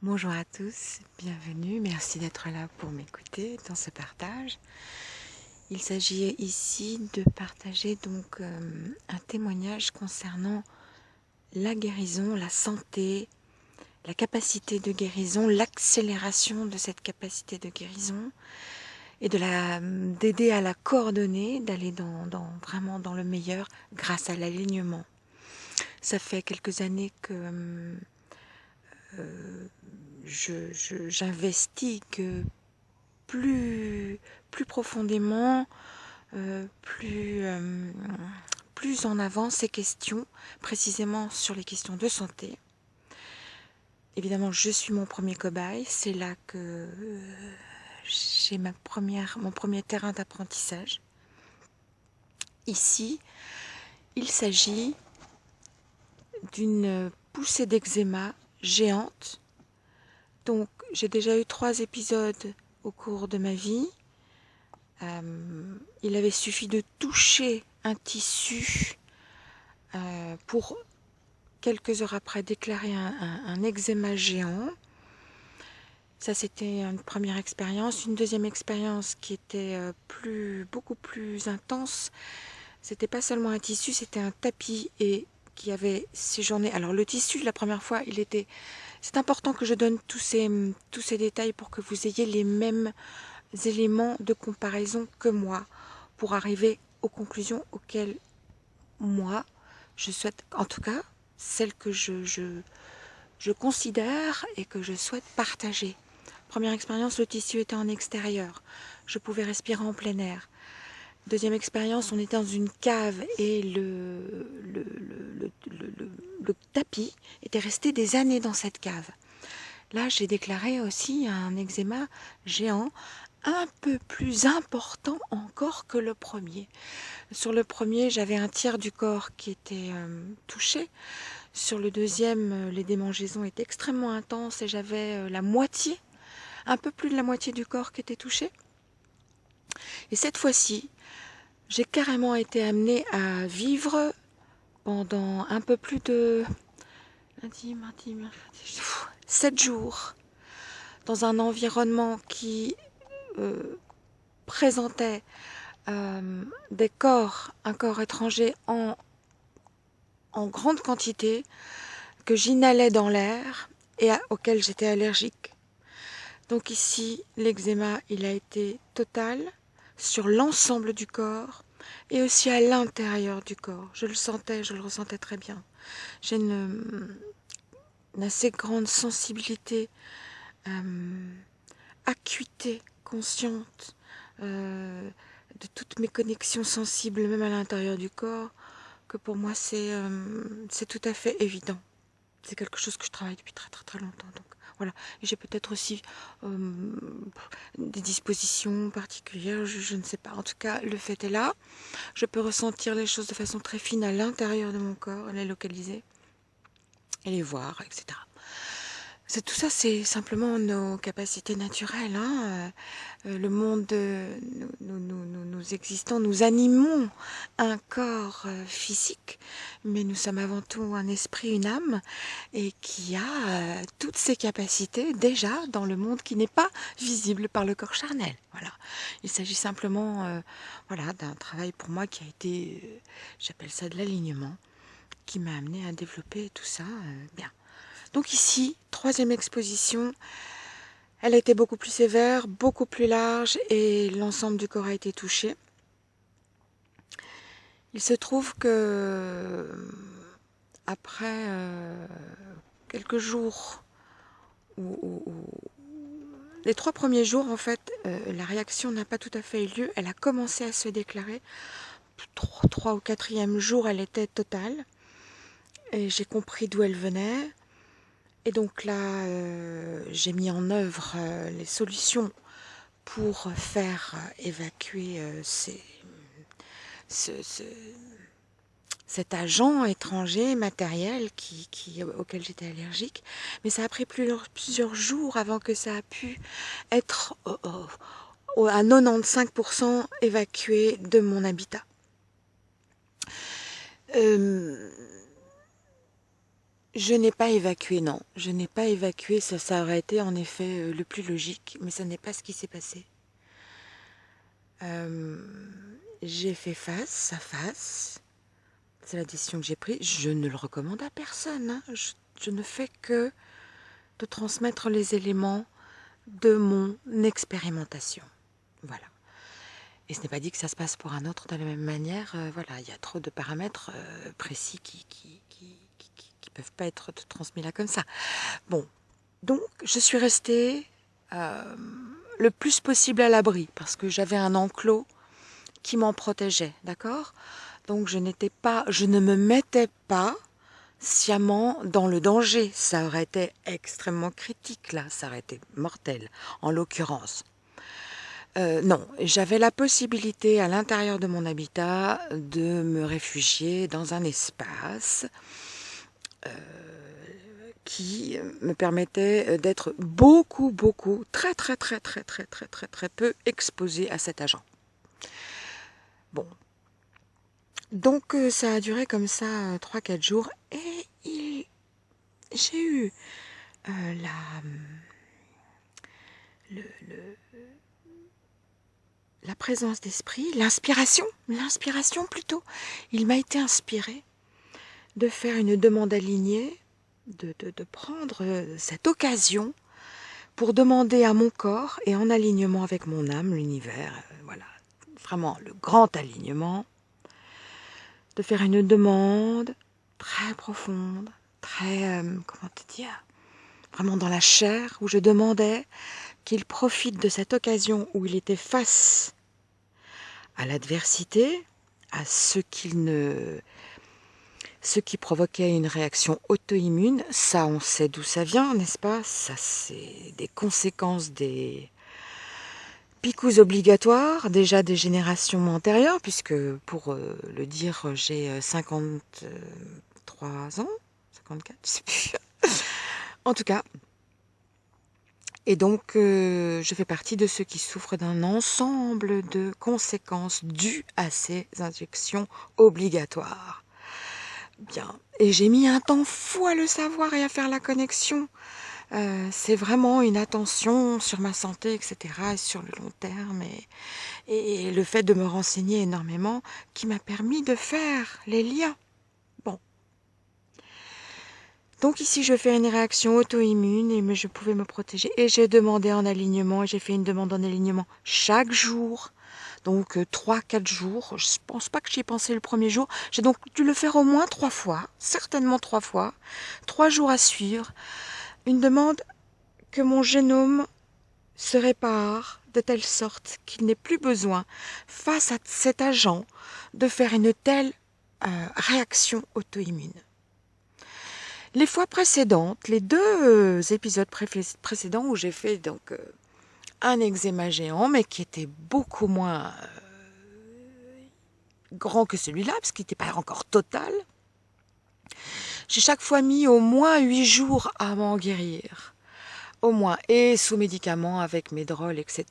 Bonjour à tous, bienvenue, merci d'être là pour m'écouter dans ce partage. Il s'agit ici de partager donc euh, un témoignage concernant la guérison, la santé, la capacité de guérison, l'accélération de cette capacité de guérison et de la d'aider à la coordonner, d'aller dans, vraiment dans le meilleur grâce à l'alignement. Ça fait quelques années que euh, j'investis que plus, plus profondément, euh, plus, euh, plus en avant ces questions, précisément sur les questions de santé. Évidemment, je suis mon premier cobaye, c'est là que euh, j'ai mon premier terrain d'apprentissage. Ici, il s'agit d'une poussée d'eczéma géante donc, j'ai déjà eu trois épisodes au cours de ma vie. Euh, il avait suffi de toucher un tissu euh, pour quelques heures après déclarer un, eczéma géant. Ça, c'était une première expérience. Une deuxième expérience qui était euh, beaucoup plus intense. C'était pas seulement un tissu, c'était un tapis et qui avait séjourné. Alors, le tissu, la première fois, il était c'est important que je donne tous ces, tous ces détails pour que vous ayez les mêmes éléments de comparaison que moi pour arriver aux conclusions auxquelles moi je souhaite, en tout cas celles que je, considère et que je souhaite partager. Première expérience, le tissu était en extérieur. Je pouvais respirer en plein air. Deuxième expérience, on était dans une cave et le, tapis était resté des années dans cette cave. Là, j'ai déclaré aussi un eczéma géant, un peu plus important encore que le premier. Sur le premier, j'avais un tiers du corps qui était euh, touché. Sur le deuxième, euh, les démangeaisons étaient extrêmement intenses et j'avais euh, la moitié, un peu plus de la moitié du corps qui était touché. Et cette fois-ci, j'ai carrément été amenée à vivre pendant un peu plus de lundi, mardi, mercredi, sept jours dans un environnement qui euh, présentait euh, des corps, un corps étranger en, en grande quantité que j'inhalais dans l'air et auquel j'étais allergique. Donc ici, l'eczéma, il a été total sur l'ensemble du corps et aussi à l'intérieur du corps. Je le sentais, je le ressentais très bien. J'ai une, assez grande sensibilité, euh, acuité consciente euh, de toutes mes connexions sensibles, même à l'intérieur du corps, que pour moi c'est euh, tout à fait évident. C'est quelque chose que je travaille depuis très très très longtemps. Donc J'ai peut-être aussi euh, des dispositions particulières, je, ne sais pas. En tout cas, le fait est là. Je peux ressentir les choses de façon très fine à l'intérieur de mon corps, les localiser et les voir, etc tout ça, c'est simplement nos capacités naturelles. Hein. Euh, le monde, nous, nous, existons, nous animons un corps euh, physique, mais nous sommes avant tout un esprit, une âme, et qui a euh, toutes ces capacités déjà dans le monde qui n'est pas visible par le corps charnel. Voilà. Il s'agit simplement, voilà, d'un travail pour moi qui a été, j'appelle ça de l'alignement, qui m'a amené à développer tout ça bien. Donc ici, troisième exposition, elle a été beaucoup plus sévère, beaucoup plus large et l'ensemble du corps a été touché. Il se trouve que après euh, quelques jours, les trois premiers jours en fait, euh, la réaction n'a pas tout à fait eu lieu, elle a commencé à se déclarer. Trois, trois ou quatrième jour, elle était totale. Et j'ai compris d'où elle venait. Et donc là, euh, j'ai mis en œuvre euh, les solutions pour faire euh, évacuer cet agent étranger matériel qui, auquel j'étais allergique. Mais ça a pris plusieurs, jours avant que ça a pu être à 95% évacué de mon habitat Je n'ai pas évacué, non. Je n'ai pas évacué, ça, ça aurait été en effet euh, le plus logique, mais ce n'est pas ce qui s'est passé. Euh, j'ai fait face à face. C'est la décision que j'ai prise. Je ne le recommande à personne. Hein. je ne fais que de transmettre les éléments de mon expérimentation. Voilà. Et ce n'est pas dit que ça se passe pour un autre de la même manière. Euh, voilà, il y a trop de paramètres précis qui, pas être transmis là comme ça. Bon, donc je suis restée euh, le plus possible à l'abri parce que j'avais un enclos qui m'en protégeait, d'accord? Donc je n'étais pas, je ne me mettais pas sciemment dans le danger. Ça aurait été extrêmement critique là, ça aurait été mortel en l'occurrence. Euh, non, j'avais la possibilité à l'intérieur de mon habitat de me réfugier dans un espace qui me permettait d'être beaucoup, beaucoup, très, très, très, très, très, très, très, très peu exposé à cet agent. Bon, donc euh, ça a duré comme ça 3-4 euh, jours et j'ai eu euh, la, la présence d'esprit, l'inspiration, l'inspiration plutôt. Il m'a été inspiré de faire une demande alignée, de, de prendre cette occasion pour demander à mon corps et en alignement avec mon âme, l'univers, voilà, vraiment le grand alignement, de faire une demande très profonde, très, euh, comment te dire, vraiment dans la chair, où je demandais qu'il profite de cette occasion où il était face à l'adversité, à ce qu'il ne ce qui provoquait une réaction auto-immune, ça on sait d'où ça vient, n'est-ce pas? Ça c'est des conséquences des Picous obligatoires, déjà des générations antérieures, puisque pour euh, le dire, j'ai 53 euh, ans, 54, je sais plus. en tout cas. Et donc, euh, je fais partie de ceux qui souffrent d'un ensemble de conséquences dues à ces injections obligatoires. Bien. Et j'ai mis un temps fou à le savoir et à faire la connexion euh, c'est vraiment une attention sur ma santé, etc., et sur le long terme, et, le fait de me renseigner énormément qui m'a permis de faire les liens. Donc ici, je fais une réaction auto-immune et je pouvais me protéger. Et j'ai demandé en alignement, et j'ai fait une demande en alignement chaque jour. Donc 3-4 euh, jours. Je ne pense pas que j'y ai pensé le premier jour. J'ai donc dû le faire au moins trois fois, certainement trois fois. Trois jours à suivre une demande que mon génome se répare de telle sorte qu'il n'ait plus besoin, face à cet agent, de faire une telle euh, réaction auto-immune. Les fois précédentes, les deux euh, épisodes précédents où j'ai fait donc euh, un eczéma géant, mais qui était beaucoup moins grand que celui-là, parce qu'il n'était pas encore total, j'ai chaque fois mis au moins huit jours à m'en guérir. Au moins. Et sous médicaments avec mes drôles, etc.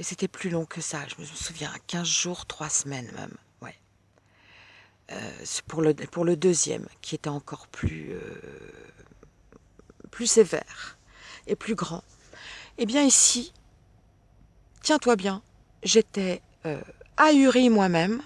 Et c'était plus long que ça. Je me souviens, 15 jours, 3 semaines même. Euh, pour, le, pour le deuxième, qui était encore plus, euh, plus sévère et plus grand. Eh bien ici, tiens-toi bien, j'étais euh, ahurie moi-même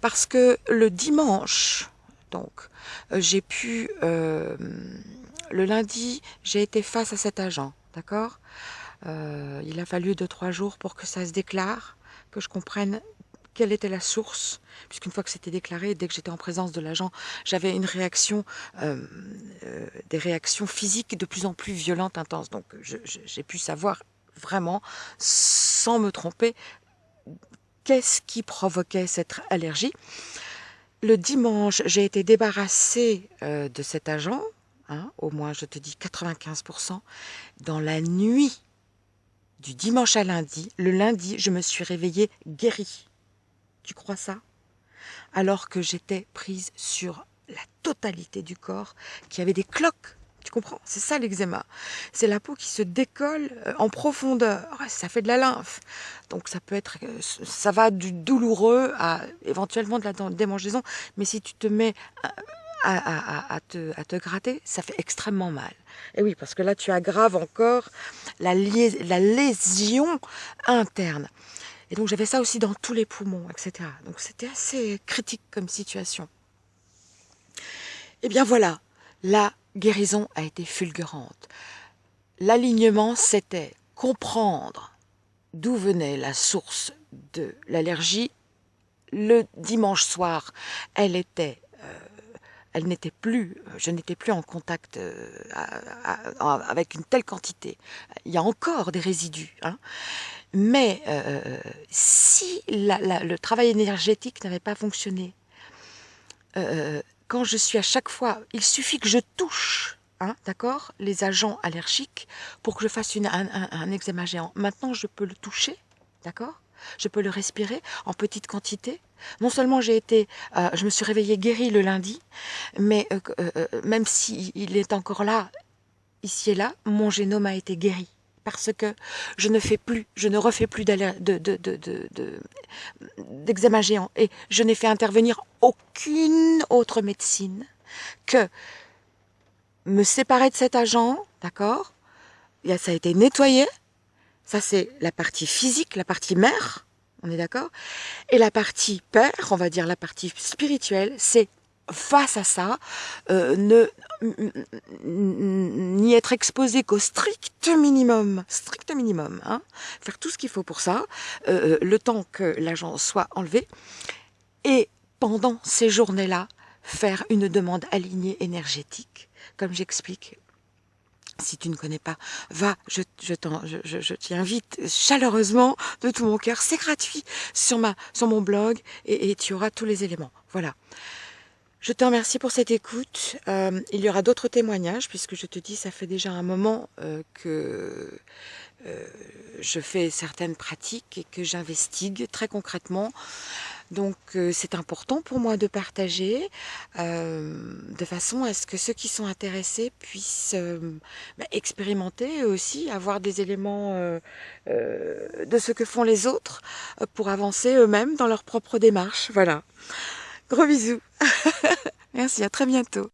parce que le dimanche, donc, euh, j'ai pu, le lundi, j'ai été face à cet agent, d'accord? Il a fallu deux, trois jours pour que ça se déclare, que je comprenne quelle était la source, puisqu'une fois que c'était déclaré, dès que j'étais en présence de l'agent, j'avais une réaction, des réactions physiques de plus en plus violentes, intenses. Donc j'ai pu savoir vraiment, sans me tromper, qu'est-ce qui provoquait cette allergie. Le dimanche, j'ai été débarrassée euh, de cet agent, hein, au moins je te dis 95%. Dans la nuit du dimanche à lundi, le lundi, je me suis réveillée guérie. Tu crois ça? Alors que j'étais prise sur la totalité du corps, qui avait des cloques tu comprends? C'est ça l'eczéma. C'est la peau qui se décolle euh, en profondeur. Ça fait de la lymphe. Donc ça peut être, euh, ça va du douloureux à éventuellement de la démangeaison. Mais si tu te mets à, te, à, te, gratter, ça fait extrêmement mal. Et oui, parce que là, tu aggraves encore la, la lésion interne. Et donc, j'avais ça aussi dans tous les poumons, etc. Donc, c'était assez critique comme situation. Et eh bien voilà, la guérison a été fulgurante. L'alignement, c'était comprendre d'où venait la source de l'allergie. Le dimanche soir, elle était n'était plus, je n'étais plus en contact euh, avec une telle quantité. Il y a encore des résidus. Hein. Mais euh, si le travail énergétique n'avait pas fonctionné, quand je suis à chaque fois, il suffit que je touche Hein, d'accord, les agents allergiques pour que je fasse une, un, un, eczéma géant. Maintenant, je peux le toucher, d'accord Je peux le respirer en petite quantité. Non seulement j'ai été, euh, je me suis réveillée guérie le lundi, mais euh, euh, même s'il il est encore là, ici et là, mon génome a été guéri parce que je ne fais plus, je ne refais plus d'eczéma de, de, de, géant et je n'ai fait intervenir aucune autre médecine que me séparer de cet agent, d'accord? Ça a été nettoyé. Ça, c'est la partie physique, la partie mère, on est d'accord? Et la partie père, on va dire la partie spirituelle, c'est face à ça, euh, n'y être exposé qu'au strict minimum, strict minimum, hein, faire tout ce qu'il faut pour ça, euh, euh, le temps que l'agent soit enlevé, et pendant ces journées-là, faire une demande alignée énergétique comme j'explique. Si tu ne connais pas, va, je, je t'y invite chaleureusement de tout mon cœur. C'est gratuit sur mon blog et, tu auras tous les éléments. Voilà. Je te remercie pour cette écoute. Euh, il y aura d'autres témoignages puisque je te dis, ça fait déjà un moment euh, que euh, je fais certaines pratiques et que j'investigue très concrètement. Donc euh, c'est important pour moi de partager euh, de façon à ce que ceux qui sont intéressés puissent bah, expérimenter aussi, avoir des éléments de ce que font les autres pour avancer eux-mêmes dans leur propre démarche. Voilà. Gros bisous. Merci, à très bientôt.